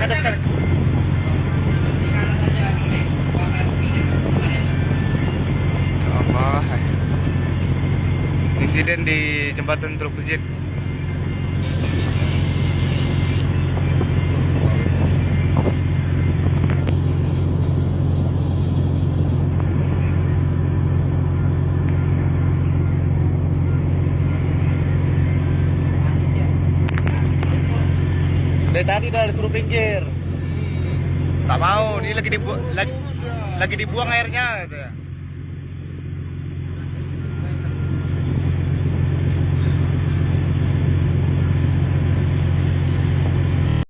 Insiden di jembatan Teluk Bejit. Dari tadi udah disuruh pinggir. Tak mau, ini lagi dibu lagi, lagi dibuang airnya gitu ya.